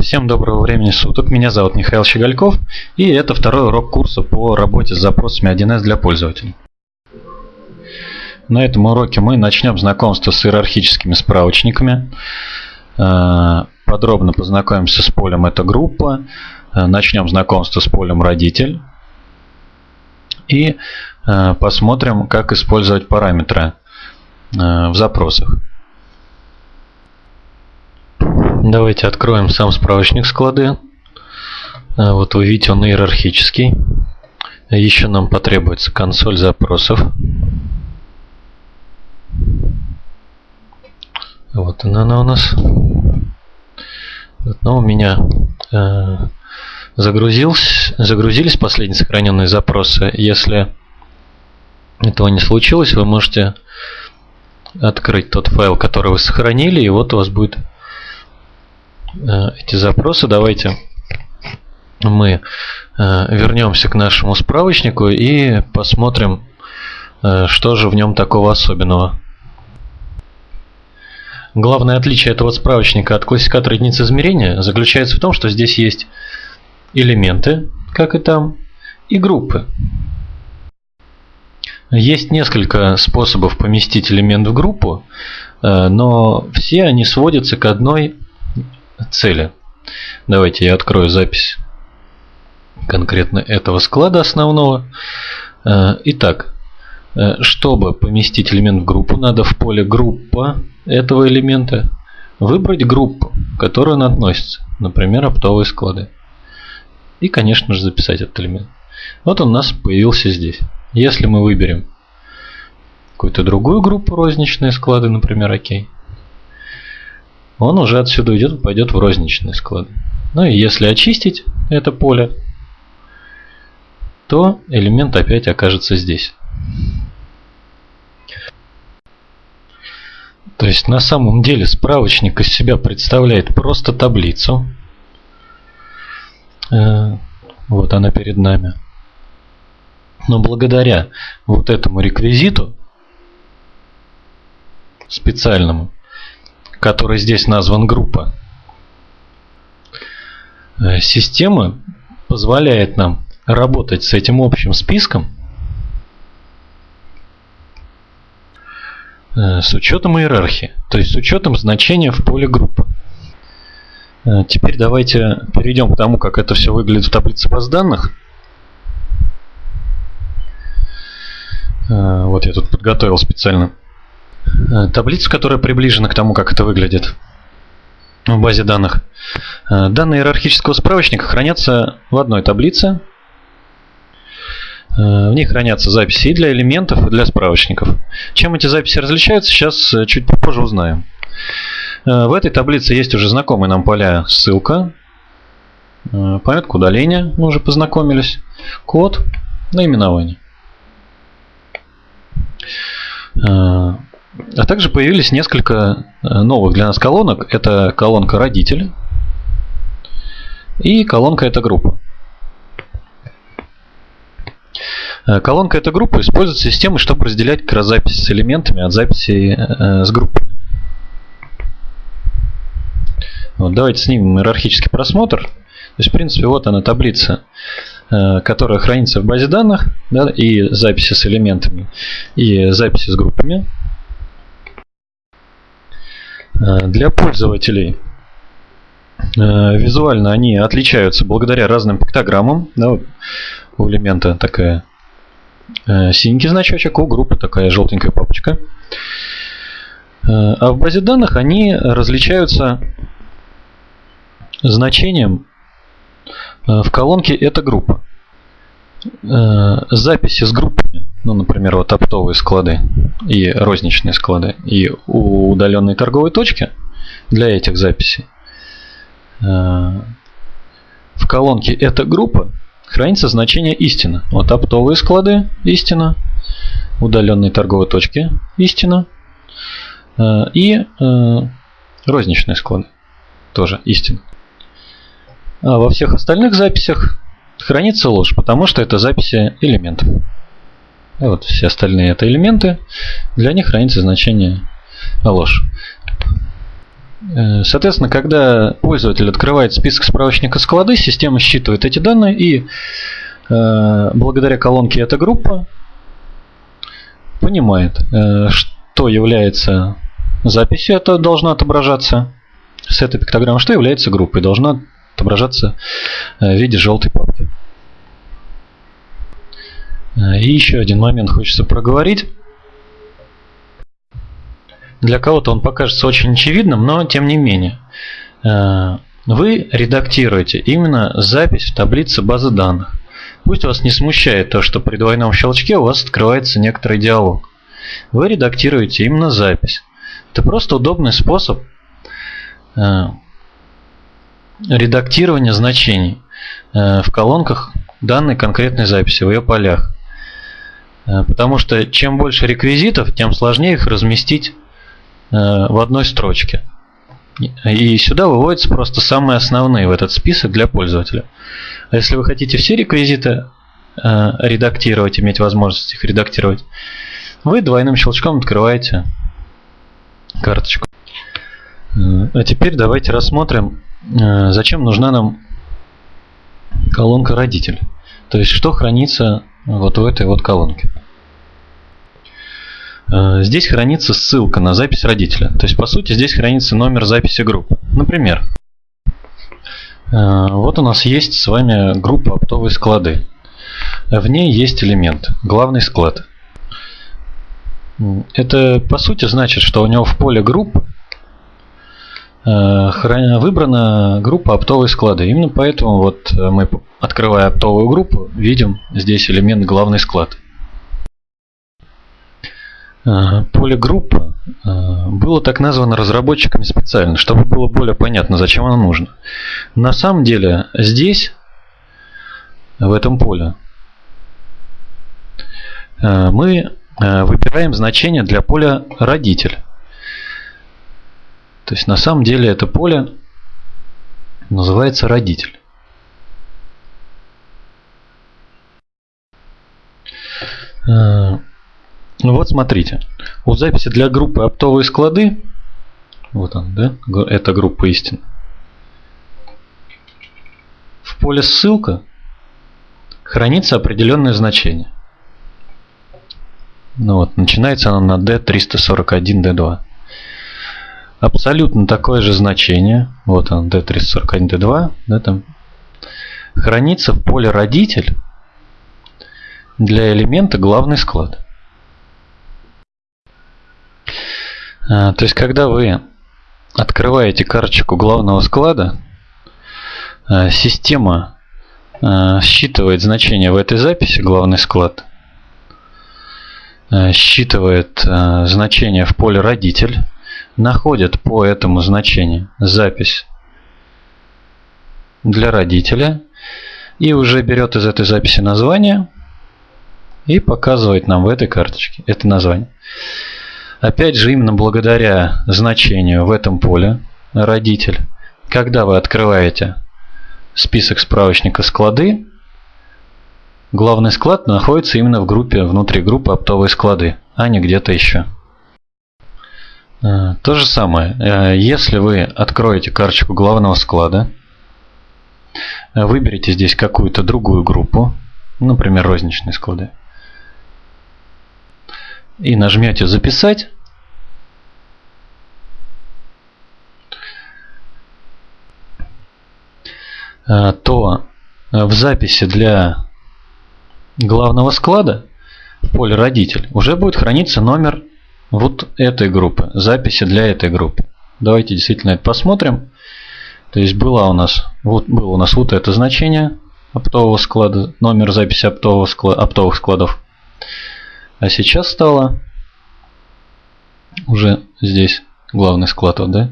Всем доброго времени суток. Меня зовут Михаил Щегольков и это второй урок курса по работе с запросами 1С для пользователей. На этом уроке мы начнем знакомство с иерархическими справочниками. Э, подробно познакомимся с полем «Это группа». Э, начнем знакомство с полем «Родитель». И э, посмотрим, как использовать параметры в запросах. Давайте откроем сам справочник склады. А, вот вы видите, он иерархический. Еще нам потребуется консоль запросов. Вот она, она у нас. Но у меня э, загрузились, загрузились последние сохраненные запросы. Если этого не случилось, вы можете открыть тот файл, который вы сохранили, и вот у вас будет Э, эти запросы. Давайте мы э, вернемся к нашему справочнику и посмотрим, э, что же в нем такого особенного. Главное отличие этого справочника от классификатора единиц измерения заключается в том, что здесь есть элементы, как и там, и группы. Есть несколько способов поместить элемент в группу, но все они сводятся к одной цели. Давайте я открою запись конкретно этого склада основного. Э, итак, э, чтобы поместить элемент в группу, надо в поле группа этого элемента выбрать группу, к которой он относится. Например, оптовые склады. И, конечно же, записать этот элемент. Вот он у нас появился здесь. Если мы выберем какую-то другую группу розничные склады, например, окей, он уже отсюда уйдет и пойдет в розничный склад. Ну и если очистить это поле, то элемент опять окажется здесь. То есть на самом деле справочник из себя представляет просто таблицу. Э, вот она перед нами. Но благодаря вот этому реквизиту специальному, который здесь назван группа. Э, система позволяет нам работать с этим общим списком э, с учетом иерархии, то есть с учетом значения в поле группы. Э, теперь давайте перейдем к тому, как это все выглядит в таблице баз данных. Вот я тут подготовил специально таблицу, которая приближена к тому, как это выглядит в базе данных. Э, данные иерархического справочника хранятся в одной таблице. Э, в ней хранятся записи и для элементов, и для справочников. Чем эти записи различаются, сейчас чуть попозже узнаем. В этой таблице есть уже знакомые нам поля ссылка, памятка удаления, мы уже познакомились, код, наименование. А также появились несколько э, новых для нас колонок. Это колонка родитель и колонка эта группа. Э, колонка эта группа используется системой, чтобы разделять как раз записи с элементами от записи э, с группой. Вот, давайте снимем иерархический просмотр. То есть, в принципе, вот она таблица, которая хранится в базе данных, да, и записи с элементами, и записи с группами. Э, для пользователей э, визуально они отличаются благодаря разным пиктограммам. Да, у элемента такая э, синенький значочек, у группы такая желтенькая папочка. А в базе данных они различаются значением в колонке «Эта группа». Записи с группами ну, например, вот оптовые склады и розничные склады, и у удаленной торговой точки для этих записей э, в колонке «Эта группа» хранится значение истина. Вот оптовые склады – истина, удаленные торговые точки – истина, э, и э, розничные склады – тоже истина. А во всех остальных записях хранится ложь, потому что это записи элементов. И вот все остальные это элементы. Для них хранится значение ложь. Э, соответственно, когда пользователь открывает список справочника склады, система считывает эти данные и э, благодаря колонке «Эта группа» понимает, э, что является записью, это должно отображаться с этой пиктограммы, что является группой, должно отображаться в виде желтой папки. И еще один момент хочется проговорить. Для кого-то он покажется очень очевидным, но тем не менее. Э, вы редактируете именно запись в таблице базы данных. Пусть вас не смущает то, что при двойном щелчке у вас открывается некоторый диалог. Вы редактируете именно запись. Это просто удобный способ э, редактирования значений э, в колонках данной конкретной записи, в ее полях. Потому что чем больше реквизитов, тем сложнее их разместить Э, в одной строчке. И сюда выводятся просто самые основные в этот список для пользователя. А если вы хотите все реквизиты э, редактировать, иметь возможность их редактировать, вы двойным щелчком открываете карточку. Э, а теперь давайте рассмотрим, зачем нужна нам колонка родитель. То есть, что хранится вот в этой вот колонке. Э, здесь хранится ссылка на запись родителя. То есть, по сути, здесь хранится номер записи группы. Например, э, вот у нас есть с вами группа оптовые склады. В ней есть элемент, главный склад. Это, по сути, значит, что у него в поле групп э, выбрана группа оптовые склады. Именно поэтому вот мы, открывая оптовую группу, видим здесь элемент главный склад. Поле группа было так названо разработчиками специально, чтобы было более понятно, зачем оно нужно. На самом деле здесь, в этом поле, мы выбираем значение для поля родитель. То есть на самом деле это поле называется родитель. Ну вот смотрите, у записи для группы оптовые склады, вот он, да, это группа истин. В поле ссылка хранится определенное значение. Ну вот, начинается оно на D341D2. Абсолютно такое же значение, вот он, D341D2, да, там, хранится в поле родитель для элемента главный склад. А, то есть, когда вы открываете карточку главного склада, а, система а, считывает значение в этой записи, главный склад, считывает значение в поле родитель, находит по этому значению запись для родителя и уже берет из этой записи название и показывает нам в этой карточке это название. Опять же, именно благодаря значению в этом поле родитель, когда вы открываете список справочника склады, главный склад находится именно в группе, внутри группы оптовые склады, а не где-то еще. Э, то же самое, э, если вы откроете карточку главного склада, выберите здесь какую-то другую группу, например, розничные склады, и нажмете «Записать», э, то в записи для главного склада в поле «Родитель» уже будет храниться номер вот этой группы, записи для этой группы. Давайте действительно это посмотрим. То есть было у нас вот было у нас вот это значение оптового склада, номер записи оптового склада, оптовых складов. А сейчас стало уже здесь главный склад, вот, да?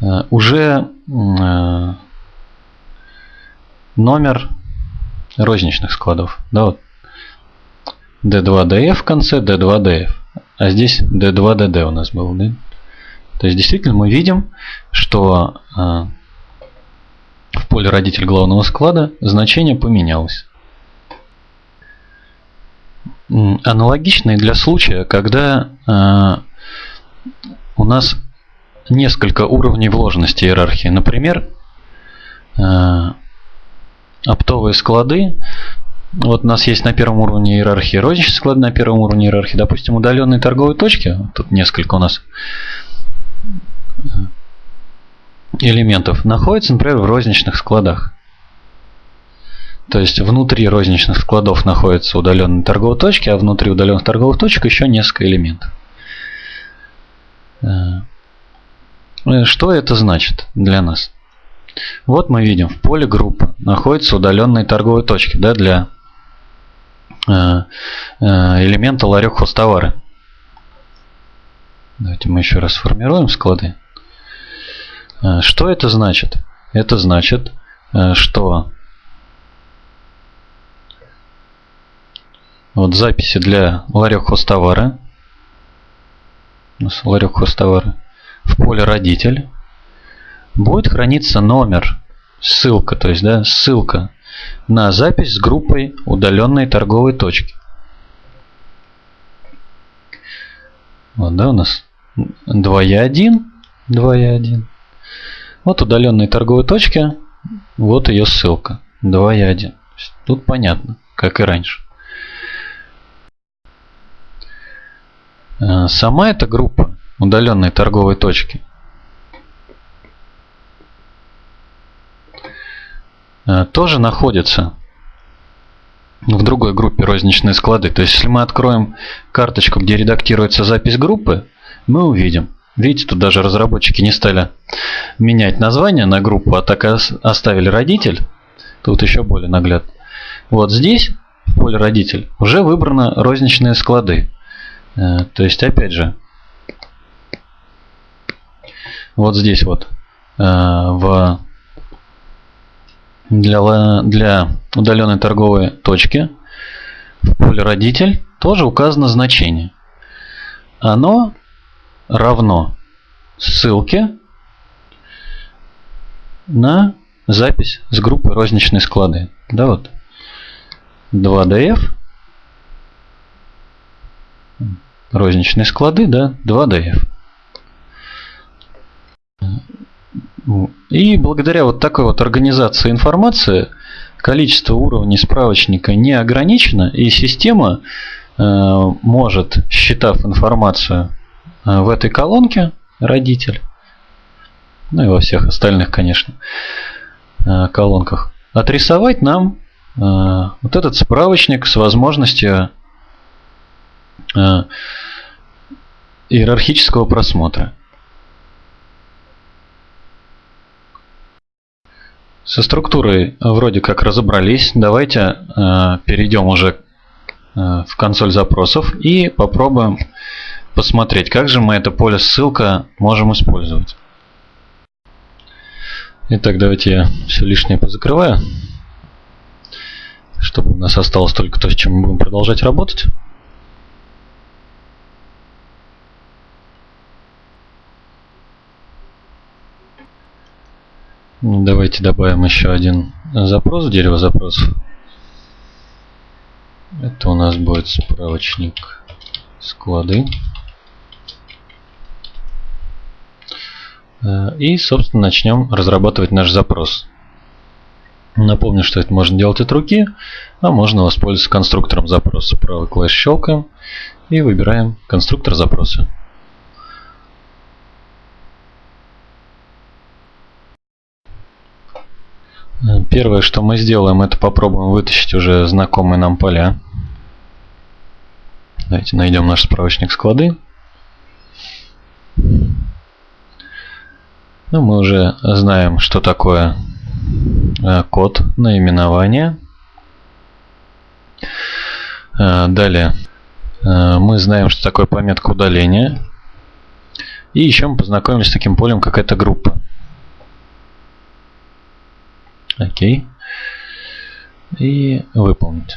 Э, уже э, номер розничных складов. Да, вот. D2DF в конце, D2DF. А здесь D2DD у нас был. Да? То есть действительно мы видим, что э, в поле родитель главного склада значение поменялось. Аналогичный для случая, когда э, у нас несколько уровней вложенности иерархии. Например, оптовые склады. Вот у нас есть на первом уровне иерархии розничные склады, на первом уровне иерархии, допустим, удаленные торговые точки. Тут несколько у нас элементов находятся, например, в розничных складах. То есть внутри розничных складов находятся удаленные торговые точки, а внутри удаленных торговых точек еще несколько элементов. Э, что это значит для нас? Вот мы видим, в поле группы находятся удаленные торговые точки да, для э, э, элемента ларек хостовары. Давайте мы еще раз сформируем склады. Что это значит? Это значит, что Вот записи для ларек хостовара. У нас ларек хостовара. В поле родитель будет храниться номер, ссылка, то есть да, ссылка на запись с группой удаленной торговой точки. Вот, да, у нас 2Я1, 2Я1. Вот удаленные торговые точки, вот ее ссылка, 2Я1. Тут понятно, как и раньше. Э, сама эта группа удаленной торговой точки тоже находится в другой группе розничные склады. То есть, если мы откроем карточку, где редактируется запись группы, мы увидим. Видите, тут даже разработчики не стали менять название на группу, а так оставили родитель. Тут еще более наглядно. Вот здесь, в поле родитель, уже выбраны розничные склады. Э, то есть, опять же, вот здесь вот э, в для, для удаленной торговой точки в поле родитель тоже указано значение. Оно равно ссылке на запись с группы розничные склады. Да, вот 2df розничные склады, да, 2DF. И благодаря вот такой вот организации информации количество уровней справочника не ограничено, и система э, может, считав информацию э, в этой колонке, родитель, ну и во всех остальных, конечно, э, колонках, отрисовать нам вот этот справочник с возможностью иерархического просмотра. Со структурой вроде как разобрались. Давайте э, перейдем уже э, в консоль запросов и попробуем посмотреть, как же мы это поле ссылка можем использовать. Итак, давайте я все лишнее позакрываю, чтобы у нас осталось только то, с чем мы будем продолжать работать. Давайте добавим еще один запрос, дерево запросов. Это у нас будет справочник склады. И, собственно, начнем разрабатывать наш запрос. Напомню, что это можно делать от руки, а можно воспользоваться конструктором запроса. Правый клавиш щелкаем и выбираем конструктор запроса. Первое, что мы сделаем, это попробуем вытащить уже знакомые нам поля. Давайте найдем наш справочник склады. Ну, мы уже знаем, что такое э, код наименования. Э, далее э, мы знаем, что такое пометка удаления. И еще мы познакомились с таким полем, как эта группа. Окей. И выполнить.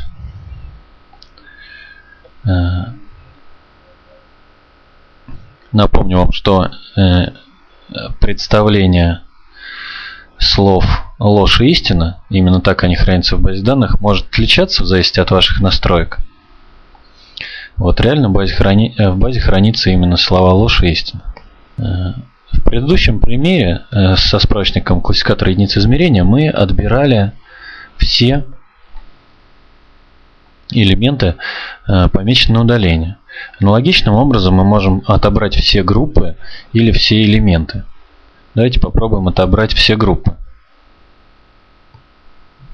Э, напомню вам, что э, представление слов ложь и истина, именно так они хранятся в базе данных, может отличаться в зависимости от ваших настроек. Вот реально в базе, храни... Э, в базе хранится именно слова ложь и истина. В предыдущем примере э, со справочником классификатора единиц измерения мы отбирали все элементы, э, помеченные удаление. Аналогичным образом мы можем отобрать все группы или все элементы. Давайте попробуем отобрать все группы.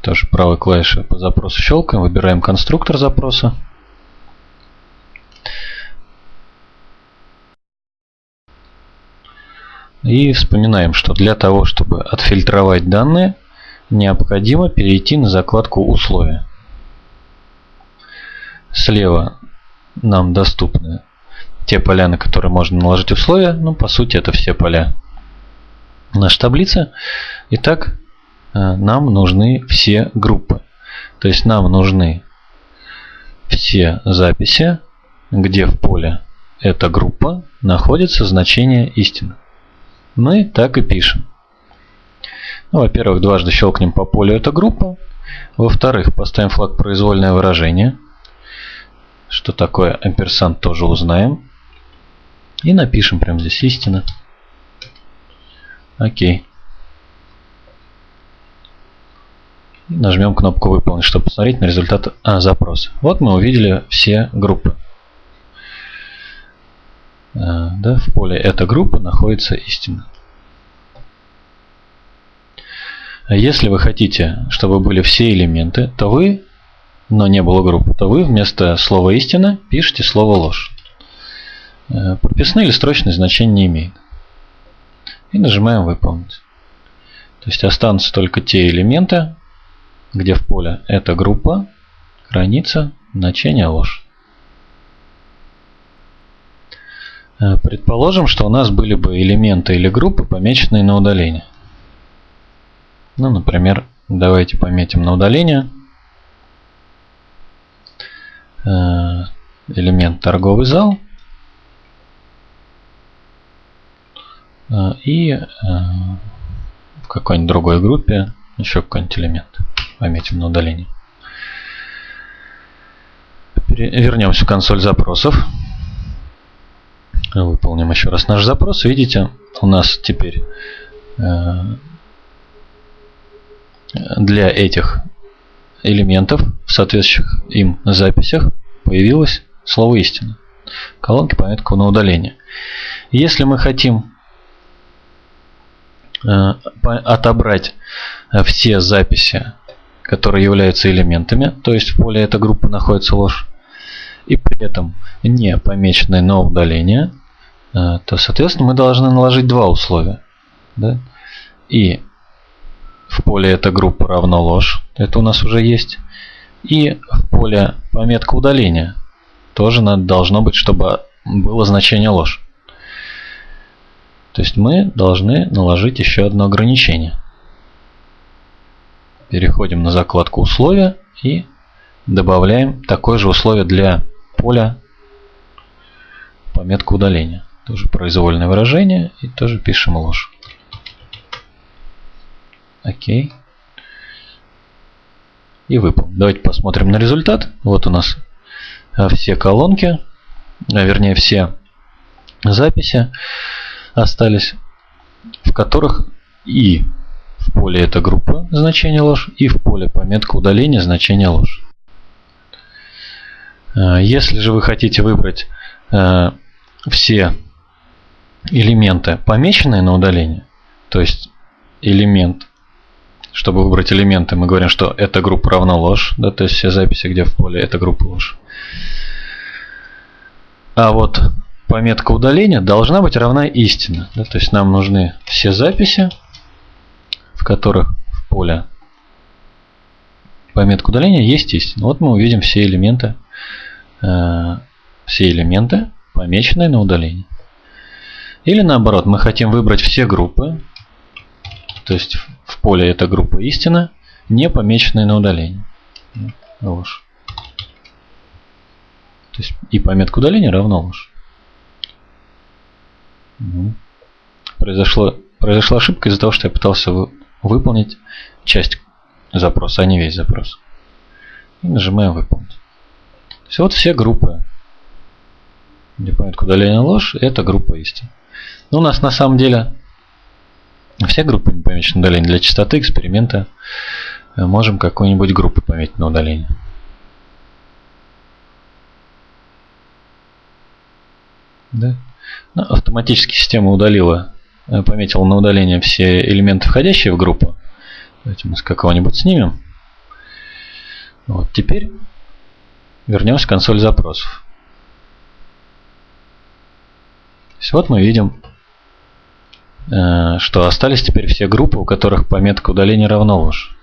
Тоже правой клавишей по запросу щелкаем, выбираем конструктор запроса. И вспоминаем, что для того, чтобы отфильтровать данные, необходимо перейти на закладку «Условия». Слева нам доступны те поля, на которые можно наложить условия. Ну, по сути, это все поля нашей таблицы. Итак, э, нам нужны все группы. То есть нам нужны все записи, где в поле эта группа находится значение истины. Мы так и пишем. Ну, Во-первых, дважды щелкнем по полю эта группа. Во-вторых, поставим флаг произвольное выражение. Что такое амперсант тоже узнаем. И напишем прямо здесь истина. Окей. Нажмем кнопку выполнить, чтобы посмотреть на результат а, запроса. Вот мы увидели все группы. А, да, в поле эта группа находится истина. Если вы хотите, чтобы были все элементы, то вы, но не было группы, то вы вместо слова истина пишете слово ложь. Э, прописные или строчные значения не имеет. И нажимаем выполнить. То есть останутся только те элементы, где в поле эта группа, граница, значение ложь. Э, предположим, что у нас были бы элементы или группы, помеченные на удаление. Ну, например, давайте пометим на удаление э, элемент торговый зал э, и в какой-нибудь другой группе еще какой-нибудь элемент пометим на удаление. Вернемся в консоль запросов. Выполним еще раз наш запрос. Видите, у нас теперь э, для этих элементов в соответствующих им записях появилось слово истина. Колонки пометку на удаление. Если мы хотим э, отобрать все записи, которые являются элементами, то есть в поле эта группа находится ложь, и при этом не помеченные на удаление, то, соответственно, мы должны наложить два условия. Да? И в поле эта группа равно ложь, это у нас уже есть. И в поле пометка удаления тоже надо, должно быть, чтобы было значение ложь. То есть мы должны наложить еще одно ограничение. Переходим на закладку условия и добавляем такое же условие для поля пометка удаления. Тоже произвольное выражение. И тоже пишем ложь. Окей. И выполним. Давайте посмотрим на результат. Вот у нас а, все колонки, а, вернее все записи остались, в которых и в поле эта группа значение ложь, и в поле пометка удаления значение ложь. А, если же вы хотите выбрать все элементы, помеченные на удаление, то есть элемент, чтобы выбрать элементы, мы говорим, что эта группа равна ложь, да, то есть все записи, где в поле эта группа ложь. А вот пометка удаления должна быть равна истина. Да, то есть нам нужны все записи, в которых в поле пометка удаления есть истина. Вот мы увидим все элементы, э, все элементы, помеченные на удаление. Или наоборот, мы хотим выбрать все группы, то есть в поле эта группа истина, не помеченные на удаление. Ложь. То есть и пометка удаления равно ложь. Угу. Произошло, произошла ошибка из-за того, что я пытался вы, выполнить часть запроса, а не весь запрос. И нажимаем выполнить. То есть вот все группы, где пометка удаления ложь, это группа истин. Но у нас на самом деле все группы не помечены удаление. Для частоты эксперимента э, можем какую-нибудь группу пометить на удаление. Да? Ну, автоматически система удалила, э, пометила на удаление все элементы, входящие в группу. Давайте мы с какого-нибудь снимем. Вот, теперь вернемся в консоль запросов. Вот мы видим, э, что остались теперь все группы, у которых пометка удаления равно ложь.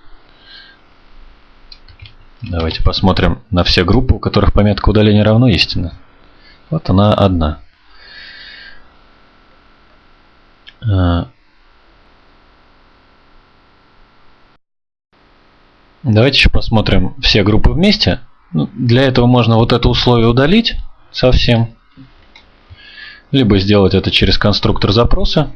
Давайте посмотрим на все группы, у которых пометка удаления равно истина. Вот она одна. Э, давайте еще посмотрим все группы вместе. Ну, для этого можно вот это условие удалить совсем. Либо сделать это через конструктор запроса.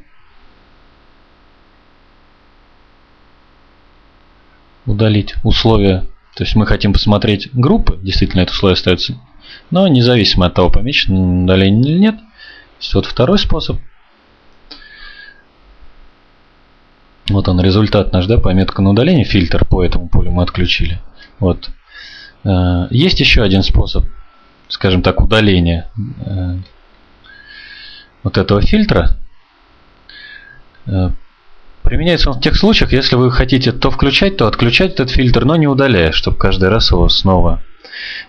Удалить условия. То есть мы хотим посмотреть группы, действительно это условие остается. Но независимо от того, помечено удаление или нет. Вот второй способ. Вот он результат наш, да, пометка на удаление, фильтр по этому полю мы отключили. Вот. Э, есть еще один способ, скажем так, удаления э, вот этого фильтра. Э, применяется он в тех случаях, если вы хотите то включать, то отключать этот фильтр, но не удаляя, чтобы каждый раз его снова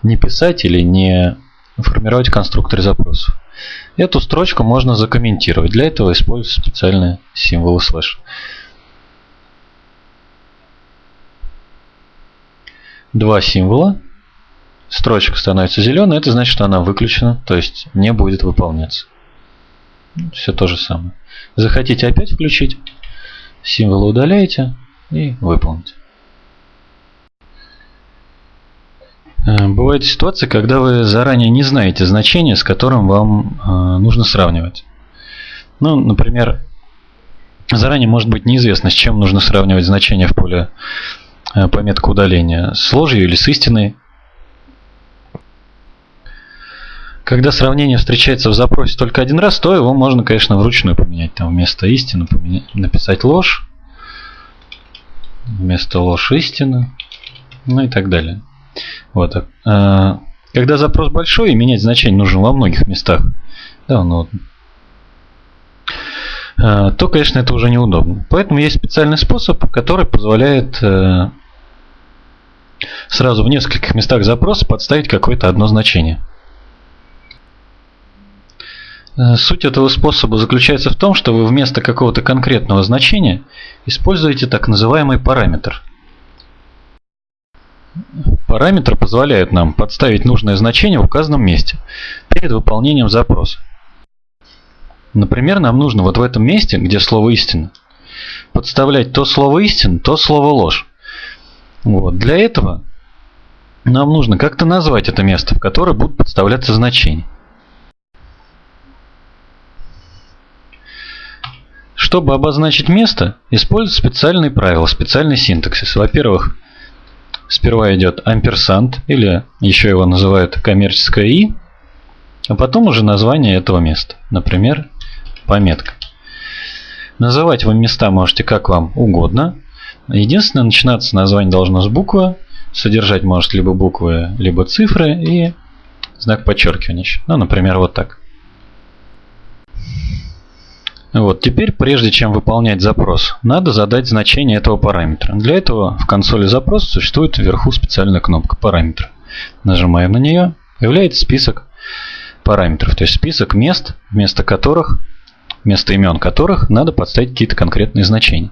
не писать или не формировать конструктор запросов. Эту строчку можно закомментировать. Для этого используются специальные символы слэш. Два символа. Строчка становится зеленой, это значит, что она выключена, то есть не будет выполняться. Все то же самое. Захотите опять включить, символы удаляете и выполните. Э, бывает ситуация, когда вы заранее не знаете значение, с которым вам э, нужно сравнивать. Ну, например, заранее может быть неизвестно, с чем нужно сравнивать значение в поле э, пометка удаления. С ложью или с истиной. Когда сравнение встречается в запросе только один раз, то его можно, конечно, вручную поменять. Там вместо истины поменять, написать ложь, вместо ложь истина, ну и так далее. Вот. А, когда запрос большой, и менять значение нужно во многих местах, да, ну, а, то, конечно, это уже неудобно. Поэтому есть специальный способ, который позволяет э, сразу в нескольких местах запроса подставить какое-то одно значение. Э, суть этого способа заключается в том, что вы вместо какого-то конкретного значения используете так называемый параметр. Параметр позволяет нам подставить нужное значение в указанном месте перед выполнением запроса. Например, нам нужно вот в этом месте, где слово истина, подставлять то слово истина, то слово ложь. Вот. Для этого нам нужно как-то назвать это место, в которое будут подставляться значения. Чтобы обозначить место, используют специальные правила, специальный синтаксис. Во-первых, сперва идет амперсант, или еще его называют коммерческое «и», а потом уже название этого места, например, пометка. Называть вы места можете как вам угодно. Единственное, начинаться название должно с буквы, содержать может либо буквы, либо цифры и знак подчеркивания. Ну, например, вот так. Вот, теперь, прежде чем выполнять запрос, надо задать значение этого параметра. Для этого в консоли запрос существует вверху специальная кнопка параметр. Нажимаем на нее, появляется список параметров, то есть список мест, вместо которых, вместо имен которых надо подставить какие-то конкретные значения.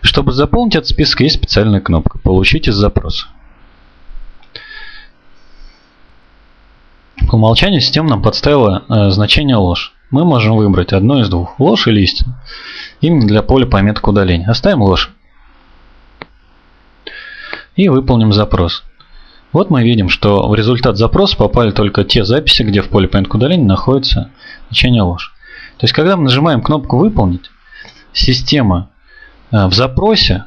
Чтобы заполнить этот список, есть специальная кнопка «Получить из запроса». По умолчанию система нам подставила э, значение ложь мы можем выбрать одно из двух, ложь или истину. Именно для поля пометок удаления. Оставим ложь. И выполним запрос. Вот мы видим, что в результат запроса попали только те записи, где в поле пометок удаления находится значение ложь. То есть, когда мы нажимаем кнопку «Выполнить», система э, в запросе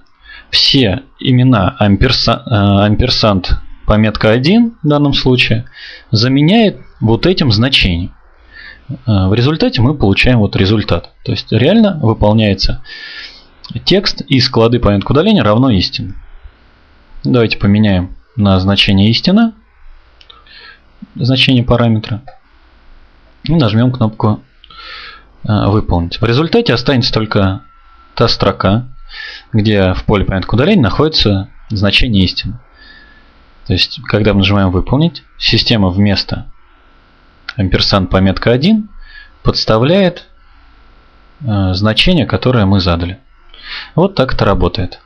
все имена амперса, э, амперсант пометка 1 в данном случае заменяет вот этим значением. В результате мы получаем вот результат. То есть реально выполняется текст из склады помянка удаления равно истина. Давайте поменяем на значение истина, значение параметра, и нажмем кнопку выполнить. В результате останется только та строка, где в поле помянка удаления находится значение истины. То есть, когда мы нажимаем «Выполнить», система вместо амперсанд пометка 1 подставляет э, значение, которое мы задали. Вот так это работает.